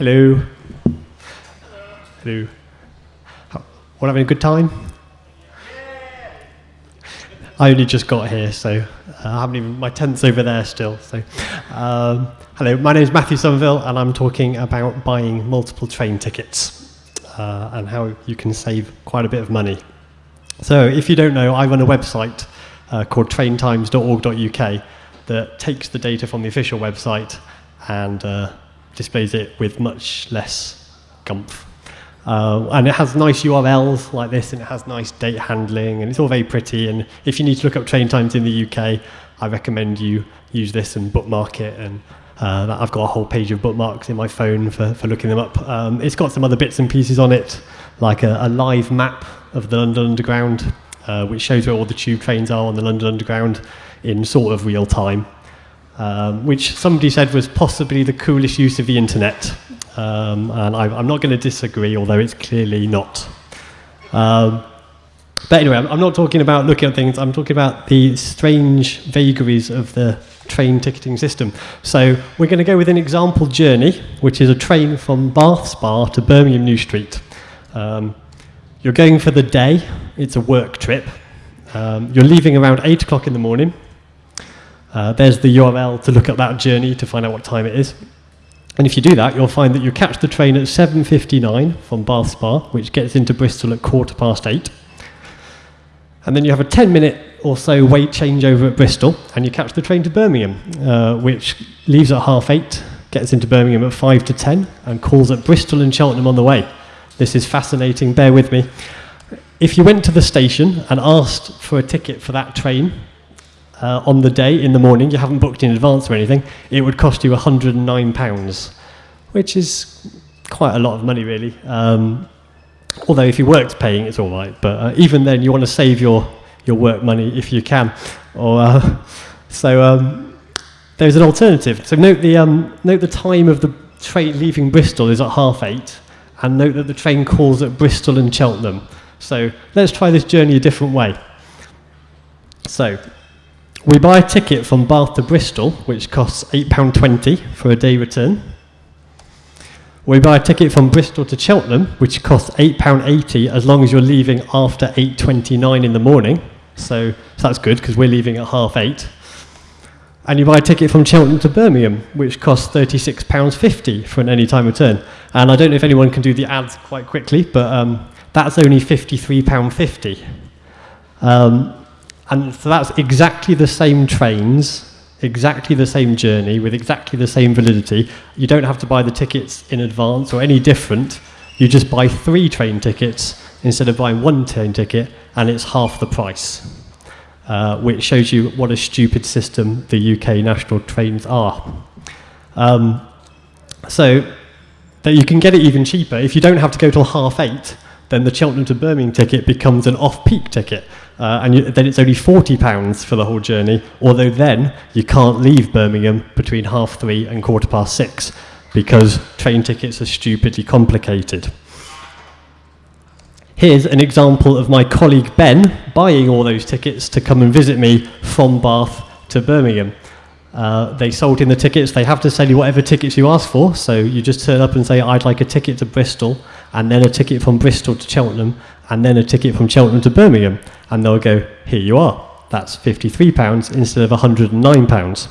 Hello. Hello. All having a good time? I only just got here, so uh, I haven't even, my tent's over there still. So, um, hello, my name is Matthew Somerville, and I'm talking about buying multiple train tickets uh, and how you can save quite a bit of money. So, if you don't know, I run a website uh, called traintimes.org.uk that takes the data from the official website and uh, displays it with much less gumph. Uh, and it has nice URLs like this, and it has nice date handling, and it's all very pretty. And if you need to look up train times in the UK, I recommend you use this and bookmark it. And uh, I've got a whole page of bookmarks in my phone for, for looking them up. Um, it's got some other bits and pieces on it, like a, a live map of the London Underground, uh, which shows where all the tube trains are on the London Underground in sort of real time um, which somebody said was possibly the coolest use of the internet. Um, and I, am not going to disagree, although it's clearly not. Um, but anyway, I'm, I'm not talking about looking at things, I'm talking about the strange vagaries of the train ticketing system. So we're going to go with an example journey, which is a train from Bath Spa to Birmingham New Street. Um, you're going for the day, it's a work trip. Um, you're leaving around 8 o'clock in the morning. Uh, there's the URL to look at that journey to find out what time it is. And if you do that, you'll find that you catch the train at 7.59 from Bath Spa, which gets into Bristol at quarter past eight. And then you have a 10 minute or so wait changeover at Bristol, and you catch the train to Birmingham, uh, which leaves at half eight, gets into Birmingham at 5 to 10, and calls at Bristol and Cheltenham on the way. This is fascinating, bear with me. If you went to the station and asked for a ticket for that train, uh, on the day in the morning, you haven't booked in advance or anything, it would cost you £109, which is quite a lot of money, really. Um, although if you worked paying, it's all right. But uh, even then, you want to save your, your work money if you can. Or, uh, so um, there's an alternative. So note the, um, note the time of the train leaving Bristol is at half eight, and note that the train calls at Bristol and Cheltenham. So let's try this journey a different way. So we buy a ticket from Bath to Bristol, which costs £8.20 for a day return. We buy a ticket from Bristol to Cheltenham, which costs £8.80 as long as you're leaving after 8.29 in the morning. So, so that's good because we're leaving at half eight. And you buy a ticket from Cheltenham to Birmingham, which costs £36.50 for an anytime return. And I don't know if anyone can do the ads quite quickly, but um, that's only £53.50. Um, and so that's exactly the same trains, exactly the same journey with exactly the same validity. You don't have to buy the tickets in advance or any different. You just buy three train tickets instead of buying one train ticket, and it's half the price, uh, which shows you what a stupid system the UK national trains are. Um, so that you can get it even cheaper. If you don't have to go till half eight, then the Cheltenham to Birmingham ticket becomes an off-peak ticket. Uh, and you, then it's only £40 for the whole journey, although then you can't leave Birmingham between half three and quarter past six because train tickets are stupidly complicated. Here's an example of my colleague Ben buying all those tickets to come and visit me from Bath to Birmingham. Uh, they sold him the tickets. They have to sell you whatever tickets you ask for. So you just turn up and say, I'd like a ticket to Bristol, and then a ticket from Bristol to Cheltenham, and then a ticket from Cheltenham to Birmingham. And they'll go, here you are. That's £53 instead of £109.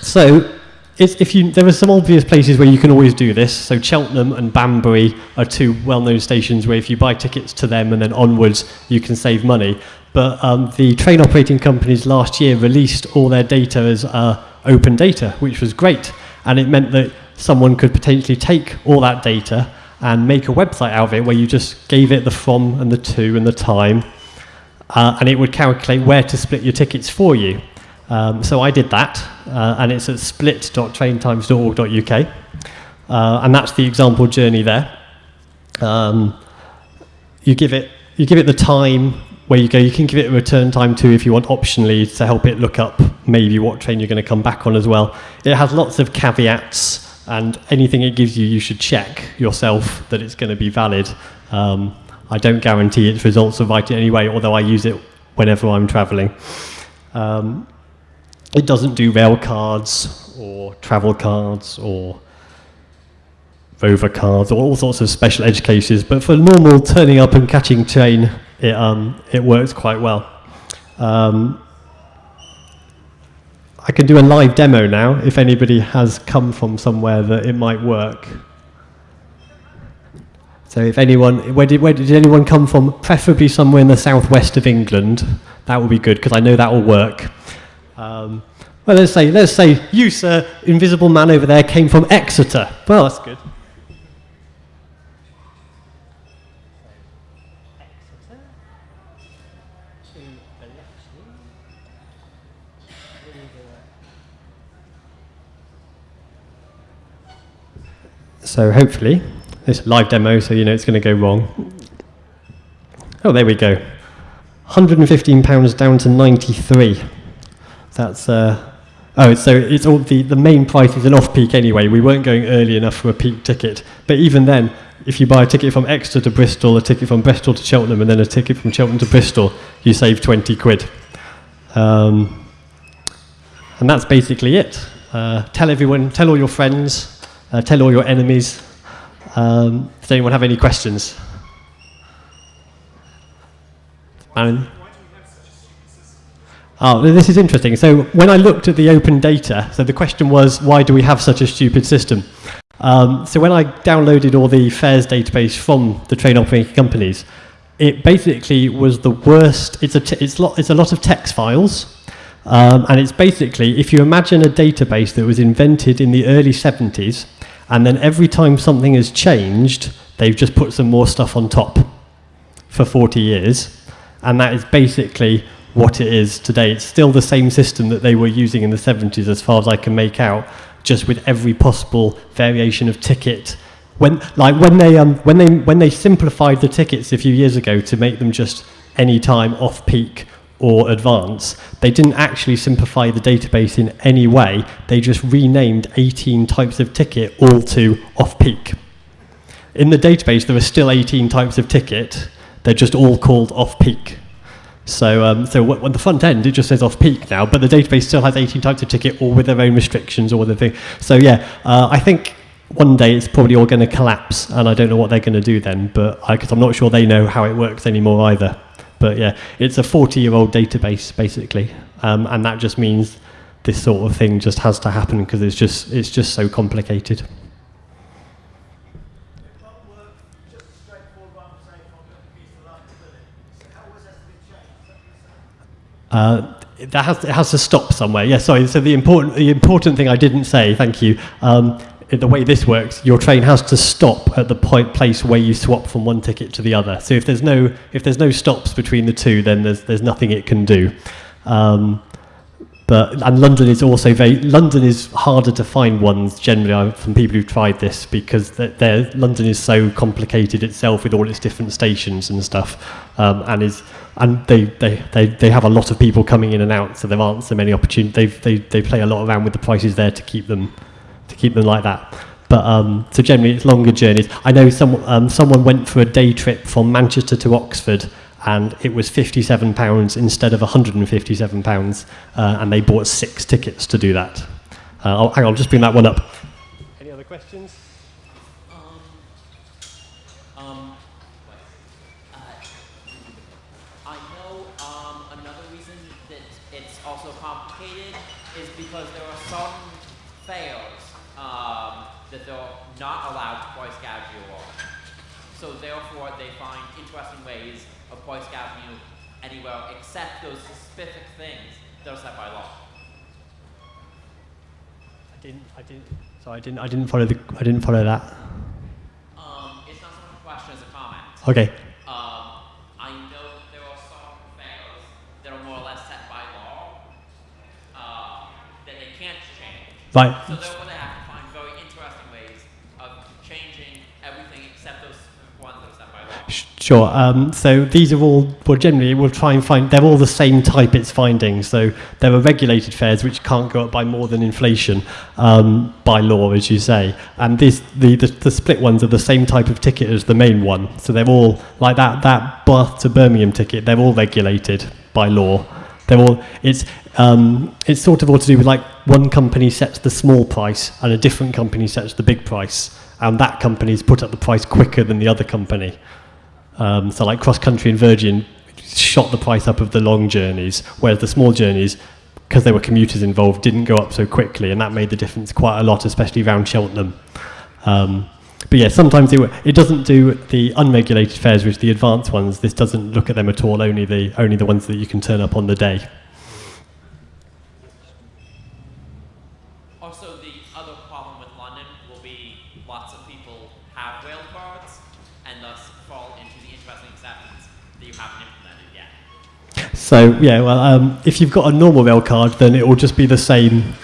So if you, there are some obvious places where you can always do this. So Cheltenham and Banbury are two well-known stations where if you buy tickets to them and then onwards, you can save money. But um, the train operating companies last year released all their data as uh, open data, which was great. And it meant that someone could potentially take all that data and make a website out of it where you just gave it the from and the to and the time, uh, and it would calculate where to split your tickets for you. Um, so I did that, uh, and it's at split.traintimes.org.uk, uh, and that's the example journey there. Um, you give it you give it the time where you go. You can give it a return time too if you want optionally to help it look up maybe what train you're going to come back on as well. It has lots of caveats and anything it gives you, you should check yourself that it's going to be valid. Um, I don't guarantee its results are right in any way, although I use it whenever I'm traveling. Um, it doesn't do rail cards or travel cards or rover cards or all sorts of special edge cases. But for normal turning up and catching train, it, um, it works quite well. Um, I can do a live demo now if anybody has come from somewhere that it might work. So if anyone, where did, where did anyone come from? Preferably somewhere in the southwest of England. That would be good because I know that will work. Um, well, let's say, let's say you, sir, invisible man over there, came from Exeter. Well, that's good. So hopefully, this live demo, so you know it's going to go wrong. Oh, there we go. 115 pounds down to 93. That's uh, oh, so it's all the the main price is an off-peak anyway. We weren't going early enough for a peak ticket, but even then, if you buy a ticket from Exeter to Bristol, a ticket from Bristol to Cheltenham, and then a ticket from Cheltenham to Bristol, you save 20 quid. Um, and that's basically it. Uh, tell everyone, tell all your friends, uh, tell all your enemies. Um, does anyone have any questions? Aaron? Oh, this is interesting. So when I looked at the open data, so the question was, why do we have such a stupid system? Um, so when I downloaded all the fares database from the train operating companies, it basically was the worst. It's a, it's, lo- it's a lot of text files. Um, and it's basically, if you imagine a database that was invented in the early 70s, and then every time something has changed, they've just put some more stuff on top for 40 years. And that is basically what it is today. It's still the same system that they were using in the 70s, as far as I can make out, just with every possible variation of ticket. When, like when they, um, when they, when they simplified the tickets a few years ago to make them just any time off peak or advance, they didn't actually simplify the database in any way. They just renamed 18 types of ticket all to off peak. In the database, there are still 18 types of ticket. They're just all called off peak. So, um, so on the front end, it just says off peak now, but the database still has 18 types of ticket, all with their own restrictions, or the thing. So yeah, uh, I think one day it's probably all going to collapse, and I don't know what they're going to do then, but because I'm not sure they know how it works anymore either. But yeah, it's a 40-year-old database basically, um, and that just means this sort of thing just has to happen because it's just it's just so complicated. Uh, that has, it has to stop somewhere. Yeah, sorry. So the important, the important thing I didn't say, thank you, um, the way this works, your train has to stop at the point place where you swap from one ticket to the other. So if there's no if there's no stops between the two, then there's there's nothing it can do. Um, but and London is also very London is harder to find ones generally uh, from people who've tried this because they're, London is so complicated itself with all its different stations and stuff, um, and is and they, they, they, they have a lot of people coming in and out, so there aren't so many opportunities. They, they, they play a lot around with the prices there to keep them keep them like that. But um, so generally, it's longer journeys. I know some, um, someone went for a day trip from Manchester to Oxford, and it was fifty-seven pounds instead of one hundred and fifty-seven pounds, uh, and they bought six tickets to do that. Uh, I'll, hang on, I'll just bring that one up. Any other questions? Accept those specific things that are set by law. I didn't. I didn't. So I didn't. I didn't follow the. I didn't follow that. Um, it's not so much a question as a comment. Okay. Um, I know there are some fares that are more or less set by law uh, that they can't change. Right. So therefore, they have to find very interesting ways of changing everything except those ones that are set by law. Sure. Um, so these are all, well, generally we'll try and find, they're all the same type it's finding. So there are regulated fares which can't go up by more than inflation um, by law, as you say. And this, the, the, the split ones are the same type of ticket as the main one. So they're all, like that, that Bath to Birmingham ticket, they're all regulated by law. They're all, it's, um, it's sort of all to do with like one company sets the small price and a different company sets the big price and that company's put up the price quicker than the other company. Um, so like Cross Country and Virgin shot the price up of the long journeys, whereas the small journeys, because there were commuters involved, didn't go up so quickly, and that made the difference quite a lot, especially around Cheltenham. Um, but yeah, sometimes it, it doesn't do the unregulated fares, which the advanced ones. This doesn't look at them at all. Only the only the ones that you can turn up on the day. Also, the other problem with London will be lots of people have rail cards and thus fall into the interesting exceptions that you haven't implemented yet. So yeah, well, um, if you've got a normal rail card, then it will just be the same.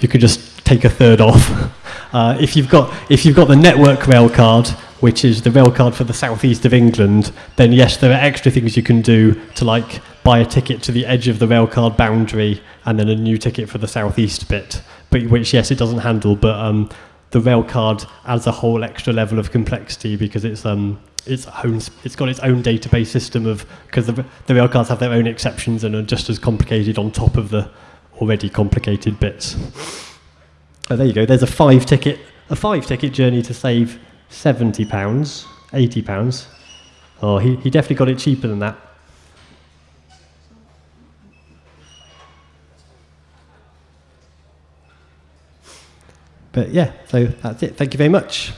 You could just take a third off. Uh, if you've got if you've got the network rail card, which is the rail card for the southeast of England, then yes, there are extra things you can do to like buy a ticket to the edge of the rail card boundary and then a new ticket for the southeast bit. But which yes, it doesn't handle. But um, the rail card adds a whole extra level of complexity because it's um its own it's got its own database system of because the, the rail cards have their own exceptions and are just as complicated on top of the already complicated bits. Oh, there you go. There's a five ticket a five ticket journey to save seventy pounds, eighty pounds. Oh, he, he definitely got it cheaper than that. But yeah, so that's it. Thank you very much.